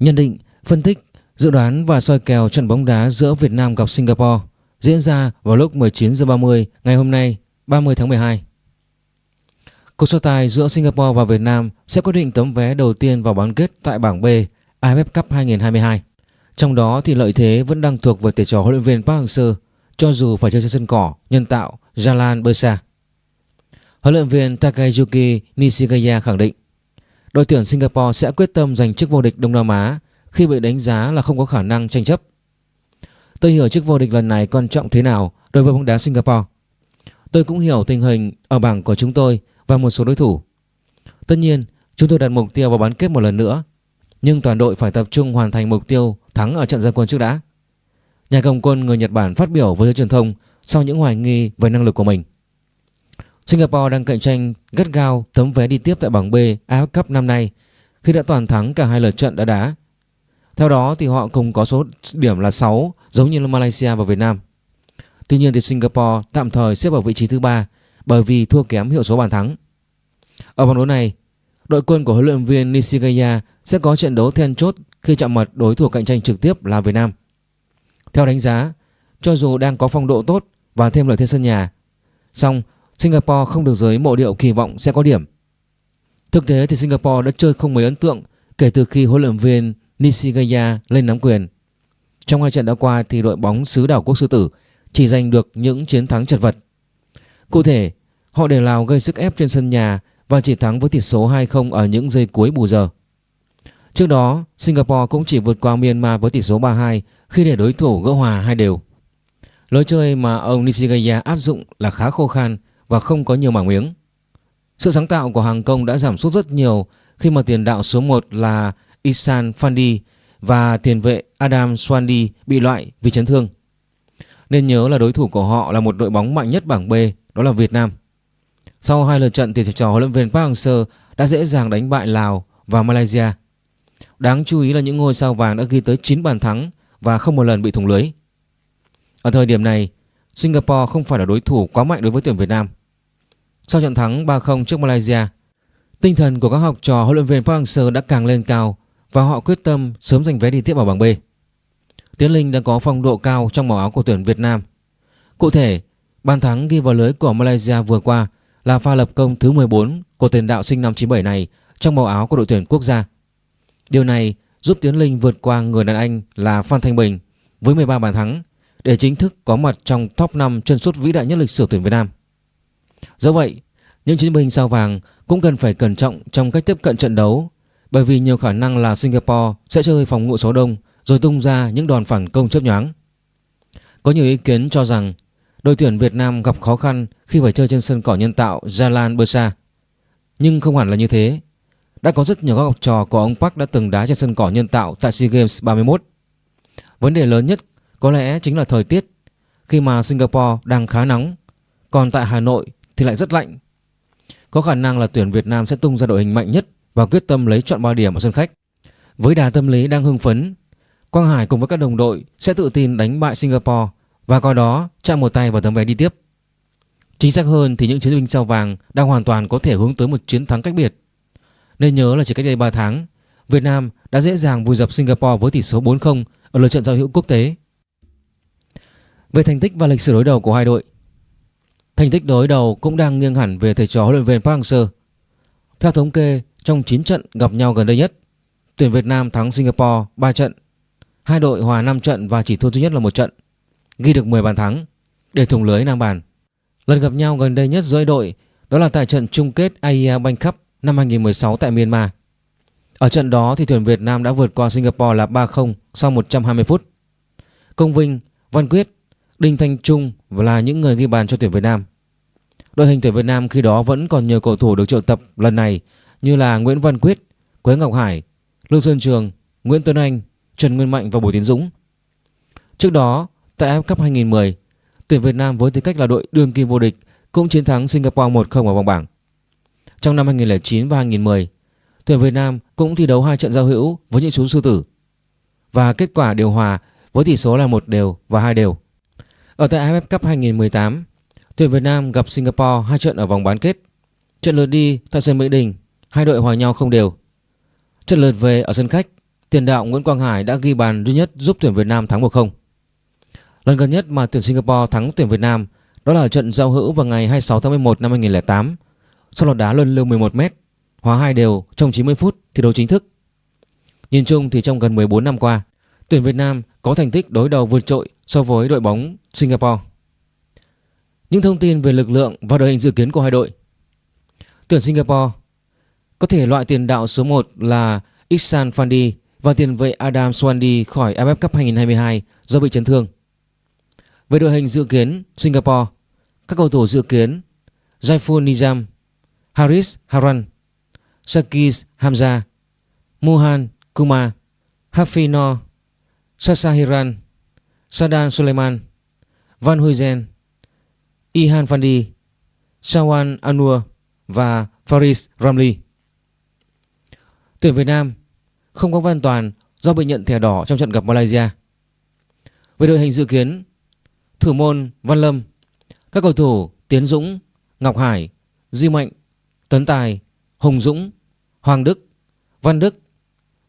Nhận định, phân tích, dự đoán và soi kèo trận bóng đá giữa Việt Nam gặp Singapore diễn ra vào lúc 19 h 30 ngày hôm nay, 30 tháng 12. Cuộc so tài giữa Singapore và Việt Nam sẽ quyết định tấm vé đầu tiên vào bán kết tại bảng B AFF Cup 2022. Trong đó thì lợi thế vẫn đang thuộc về thầy trò huấn luyện viên Park Hang-seo cho dù phải chơi trên sân cỏ nhân tạo Jalan Bersa. Huấn luyện viên Takayuki Nishikaya khẳng định đội tuyển Singapore sẽ quyết tâm giành chức vô địch Đông Nam Á khi bị đánh giá là không có khả năng tranh chấp. Tôi hiểu chức vô địch lần này quan trọng thế nào đối với bóng đá Singapore. Tôi cũng hiểu tình hình ở bảng của chúng tôi và một số đối thủ. Tất nhiên, chúng tôi đặt mục tiêu vào bán kết một lần nữa, nhưng toàn đội phải tập trung hoàn thành mục tiêu thắng ở trận gia quân trước đã. Nhà cầm quân người Nhật Bản phát biểu với giới truyền thông sau những hoài nghi về năng lực của mình. Singapore đang cạnh tranh gắt gao tấm vé đi tiếp tại bảng B AFF Cup năm nay khi đã toàn thắng cả hai lượt trận đã đá. Theo đó thì họ cùng có số điểm là 6 giống như là Malaysia và Việt Nam. Tuy nhiên thì Singapore tạm thời xếp ở vị trí thứ ba bởi vì thua kém hiệu số bàn thắng. Ở vòng đấu này, đội quân của huấn luyện viên Nishigaya sẽ có trận đấu then chốt khi chạm mặt đối thủ cạnh tranh trực tiếp là Việt Nam. Theo đánh giá, cho dù đang có phong độ tốt và thêm lợi thế sân nhà, song Singapore không được giới mộ điệu kỳ vọng sẽ có điểm. Thực tế thì Singapore đã chơi không mấy ấn tượng kể từ khi huấn luyện viên Nishigaya lên nắm quyền. Trong hai trận đã qua thì đội bóng xứ đảo quốc sư tử chỉ giành được những chiến thắng chật vật. Cụ thể, họ để Lào gây sức ép trên sân nhà và chỉ thắng với tỷ số 2-0 ở những giây cuối bù giờ. Trước đó, Singapore cũng chỉ vượt qua Myanmar với tỷ số 3-2 khi để đối thủ gỡ hòa hai đều. Lối chơi mà ông Nishigaya áp dụng là khá khô khan và không có nhiều mảng miếng. Sự sáng tạo của hàng công đã giảm sút rất nhiều khi mà tiền đạo số 1 là Isan Fandi và tiền vệ Adam Swandi bị loại vì chấn thương. Nên nhớ là đối thủ của họ là một đội bóng mạnh nhất bảng B, đó là Việt Nam. Sau hai lượt trận thì trò huấn luyện viên Park Hang-seo đã dễ dàng đánh bại Lào và Malaysia. Đáng chú ý là những ngôi sao vàng đã ghi tới 9 bàn thắng và không một lần bị thủng lưới. Ở thời điểm này, Singapore không phải là đối thủ quá mạnh đối với tuyển Việt Nam. Sau trận thắng 3-0 trước Malaysia, tinh thần của các học trò huấn luyện viên Park Hang-seo đã càng lên cao và họ quyết tâm sớm giành vé đi tiếp vào bảng B. Tiến Linh đang có phong độ cao trong màu áo của tuyển Việt Nam. Cụ thể, bàn thắng ghi vào lưới của Malaysia vừa qua là pha lập công thứ 14 của tiền đạo sinh năm 97 này trong màu áo của đội tuyển quốc gia. Điều này giúp Tiến Linh vượt qua người đàn anh là Phan Thanh Bình với 13 bàn thắng để chính thức có mặt trong top 5 chân sút vĩ đại nhất lịch sử tuyển Việt Nam. Do vậy, những chiến binh sao vàng cũng cần phải cẩn trọng trong cách tiếp cận trận đấu bởi vì nhiều khả năng là Singapore sẽ chơi phòng ngự số đông rồi tung ra những đòn phản công chớp nhoáng. Có nhiều ý kiến cho rằng đội tuyển Việt Nam gặp khó khăn khi phải chơi trên sân cỏ nhân tạo Jalan Bersa. Nhưng không hẳn là như thế. Đã có rất nhiều các học trò của ông Park đã từng đá trên sân cỏ nhân tạo tại SEA Games 31. Vấn đề lớn nhất có lẽ chính là thời tiết khi mà Singapore đang khá nóng còn tại Hà Nội thì lại rất lạnh. Có khả năng là tuyển Việt Nam sẽ tung ra đội hình mạnh nhất và quyết tâm lấy chọn 3 điểm ở sân khách. Với đà tâm lý đang hưng phấn, Quang Hải cùng với các đồng đội sẽ tự tin đánh bại Singapore và coi đó chạm một tay vào tấm vé đi tiếp. Chính xác hơn thì những chiến binh sao vàng đang hoàn toàn có thể hướng tới một chiến thắng cách biệt. Nên nhớ là chỉ cách đây 3 tháng, Việt Nam đã dễ dàng vùi dập Singapore với tỷ số 4-0 ở lượt trận giao hữu quốc tế. Về thành tích và lịch sử đối đầu của hai đội, thành tích đối đầu cũng đang nghiêng hẳn về thầy trò huấn luyện viên Park Hang-seo. Theo thống kê, trong 9 trận gặp nhau gần đây nhất, tuyển Việt Nam thắng Singapore 3 trận, hai đội hòa 5 trận và chỉ thua duy nhất là một trận, ghi được 10 bàn thắng để thủng lưới nam bàn. Lần gặp nhau gần đây nhất giữa đội đó là tại trận chung kết AIA Bank Cup năm 2016 tại Myanmar. Ở trận đó thì tuyển Việt Nam đã vượt qua Singapore là 3-0 sau 120 phút. Công Vinh, Văn Quyết, Đinh Thanh Trung là những người ghi bàn cho tuyển Việt Nam. Đội hình tuyển Việt Nam khi đó vẫn còn nhiều cầu thủ được triệu tập lần này như là Nguyễn Văn Quyết, Quế Ngọc Hải, Lưu Xuân Trường, Nguyễn Tuấn Anh, Trần Nguyên Mạnh và Bùi Tiến Dũng. Trước đó, tại AFF Cup 2010, tuyển Việt Nam với tư cách là đội đương kim vô địch cũng chiến thắng Singapore 1-0 ở vòng bảng. Trong năm 2009 và 2010, tuyển Việt Nam cũng thi đấu hai trận giao hữu với những chú sư tử và kết quả điều hòa với tỷ số là một đều và hai đều. Ở tại AFF Cup 2018, tuyển Việt Nam gặp Singapore hai trận ở vòng bán kết. Trận lượt đi tại sân Mỹ Đình, hai đội hòa nhau không đều. Trận lượt về ở sân khách tiền đạo Nguyễn Quang Hải đã ghi bàn duy nhất giúp tuyển Việt Nam thắng 1-0. Lần gần nhất mà tuyển Singapore thắng tuyển Việt Nam đó là trận giao hữu vào ngày 26 tháng 11 năm 2008 sau loạt đá luân lưu 11m, hòa hai đều trong 90 phút thi đấu chính thức. Nhìn chung thì trong gần 14 năm qua, tuyển Việt Nam có thành tích đối đầu vượt trội so với đội bóng Singapore. Những thông tin về lực lượng và đội hình dự kiến của hai đội. Tuyển Singapore có thể loại tiền đạo số 1 là Ihsan Fandi và tiền vệ Adam Swandi khỏi AFF Cup 2022 do bị chấn thương. Về đội hình dự kiến Singapore, các cầu thủ dự kiến Jaiful Nizam, Haris Haran, Sakis Hamza, Muhan Kumar, Hafino, Sasahiran, Sadan Suleiman, Van Huyzen, Ihan Fandi, Sawan Anur và Faris Ramli. Tuyển Việt Nam không có Văn Toàn do bị nhận thẻ đỏ trong trận gặp Malaysia. Về đội hình dự kiến, thủ môn Văn Lâm, các cầu thủ Tiến Dũng, Ngọc Hải, Duy Mạnh, Tuấn Tài, Hùng Dũng, Hoàng Đức, Văn Đức,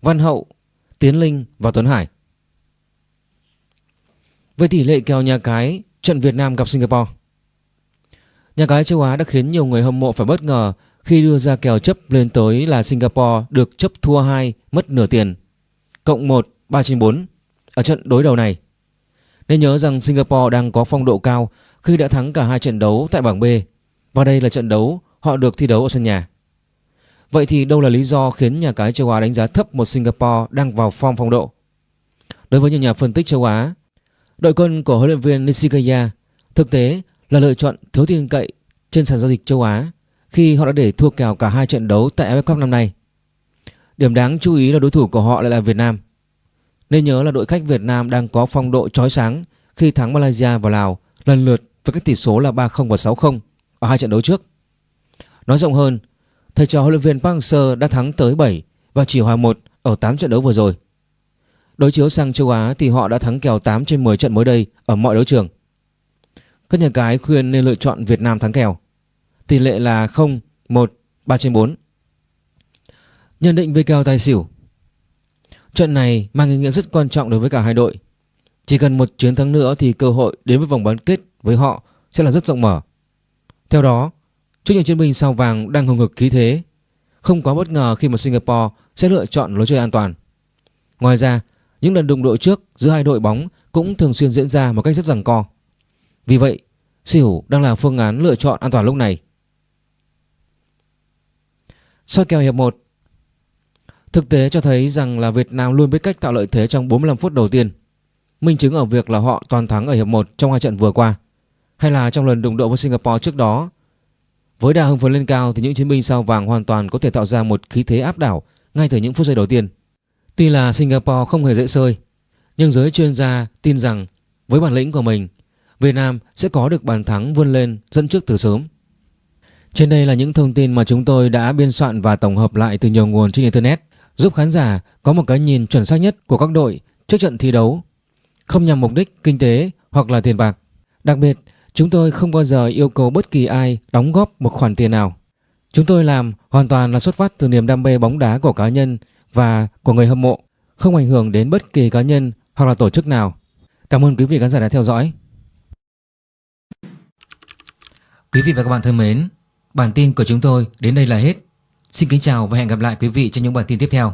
Văn Hậu, Tiến Linh và Tuấn Hải. Về tỷ lệ kèo nhà cái trận Việt Nam gặp Singapore. Nhà cái châu Á đã khiến nhiều người hâm mộ phải bất ngờ khi đưa ra kèo chấp lên tới là Singapore được chấp thua 2 mất nửa tiền. Cộng 1 3 trên 4 ở trận đối đầu này. Nên nhớ rằng Singapore đang có phong độ cao khi đã thắng cả hai trận đấu tại bảng B và đây là trận đấu họ được thi đấu ở sân nhà. Vậy thì đâu là lý do khiến nhà cái châu Á đánh giá thấp một Singapore đang vào form phong độ? Đối với nhiều nhà phân tích châu Á, đội quân của huấn luyện viên Nishikaya thực tế là lựa chọn thiếu tin cậy trên sàn giao dịch châu Á khi họ đã để thua kèo cả hai trận đấu tại AFF Cup năm nay. Điểm đáng chú ý là đối thủ của họ lại là Việt Nam. Nên nhớ là đội khách Việt Nam đang có phong độ chói sáng khi thắng Malaysia và Lào lần lượt với các tỷ số là 3-0 và 6-0 ở hai trận đấu trước. Nói rộng hơn, thầy trò huấn luyện viên Park Hang-seo đã thắng tới 7 và chỉ hòa 1 ở 8 trận đấu vừa rồi. Đối chiếu sang châu Á thì họ đã thắng kèo 8 trên 10 trận mới đây ở mọi đấu trường. Các nhà cái khuyên nên lựa chọn Việt Nam thắng kèo. Tỷ lệ là 0, 1, 3 trên 4. Nhận định về kèo tài xỉu Trận này mang ý nghĩa rất quan trọng đối với cả hai đội. Chỉ cần một chiến thắng nữa thì cơ hội đến với vòng bán kết với họ sẽ là rất rộng mở. Theo đó, trước những chiến binh sao vàng đang hùng hực khí thế, không quá bất ngờ khi mà Singapore sẽ lựa chọn lối chơi an toàn. Ngoài ra, những lần đụng độ trước giữa hai đội bóng cũng thường xuyên diễn ra một cách rất giằng co. Vì vậy, xỉu đang là phương án lựa chọn an toàn lúc này. Soi kèo hiệp 1 Thực tế cho thấy rằng là Việt Nam luôn biết cách tạo lợi thế trong 45 phút đầu tiên. Minh chứng ở việc là họ toàn thắng ở hiệp 1 trong hai trận vừa qua. Hay là trong lần đụng độ với Singapore trước đó. Với đà hưng phấn lên cao thì những chiến binh sao vàng hoàn toàn có thể tạo ra một khí thế áp đảo ngay từ những phút giây đầu tiên. Tuy là Singapore không hề dễ sơi, nhưng giới chuyên gia tin rằng với bản lĩnh của mình, Việt Nam sẽ có được bàn thắng vươn lên dẫn trước từ sớm. Trên đây là những thông tin mà chúng tôi đã biên soạn và tổng hợp lại từ nhiều nguồn trên Internet giúp khán giả có một cái nhìn chuẩn xác nhất của các đội trước trận thi đấu, không nhằm mục đích kinh tế hoặc là tiền bạc. Đặc biệt, chúng tôi không bao giờ yêu cầu bất kỳ ai đóng góp một khoản tiền nào. Chúng tôi làm hoàn toàn là xuất phát từ niềm đam mê bóng đá của cá nhân và của người hâm mộ, không ảnh hưởng đến bất kỳ cá nhân hoặc là tổ chức nào. Cảm ơn quý vị khán giả đã theo dõi. Quý vị và các bạn thân mến, bản tin của chúng tôi đến đây là hết. Xin kính chào và hẹn gặp lại quý vị trong những bản tin tiếp theo.